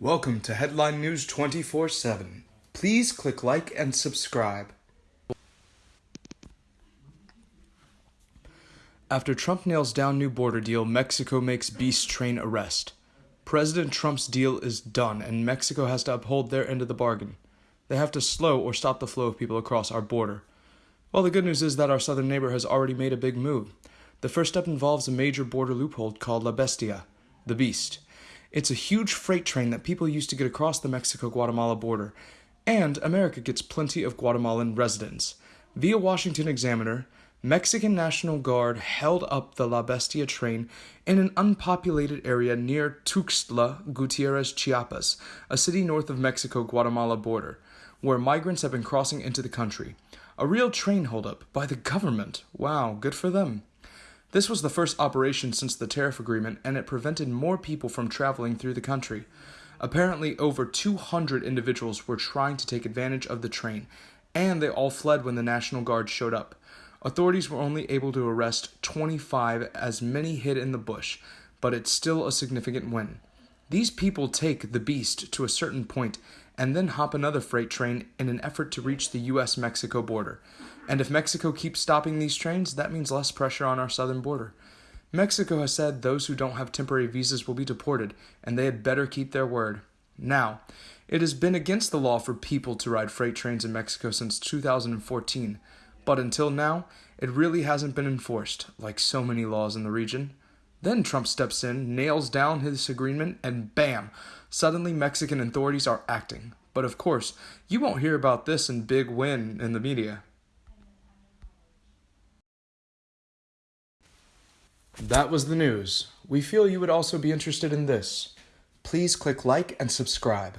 Welcome to Headline News 24 7. Please click like and subscribe. After Trump nails down new border deal, Mexico makes beast train arrest. President Trump's deal is done, and Mexico has to uphold their end of the bargain. They have to slow or stop the flow of people across our border. Well, the good news is that our southern neighbor has already made a big move. The first step involves a major border loophole called La Bestia, the Beast. It's a huge freight train that people use to get across the Mexico Guatemala border, and America gets plenty of Guatemalan residents. Via Washington Examiner, Mexican National Guard held up the La Bestia train in an unpopulated area near Tuxtla Gutierrez, Chiapas, a city north of Mexico Guatemala border, where migrants have been crossing into the country. A real train holdup by the government. Wow, good for them. This was the first operation since the tariff agreement, and it prevented more people from traveling through the country. Apparently, over 200 individuals were trying to take advantage of the train, and they all fled when the National Guard showed up. Authorities were only able to arrest 25 as many hid in the bush, but it's still a significant win. These people take the beast to a certain point and then hop another freight train in an effort to reach the US Mexico border. And if Mexico keeps stopping these trains, that means less pressure on our southern border. Mexico has said those who don't have temporary visas will be deported, and they had better keep their word. Now, it has been against the law for people to ride freight trains in Mexico since 2014, but until now, it really hasn't been enforced, like so many laws in the region. Then Trump steps in, nails down his agreement, and bam! Suddenly, Mexican authorities are acting. But of course, you won't hear about this in big win in the media. That was the news. We feel you would also be interested in this. Please click like and subscribe.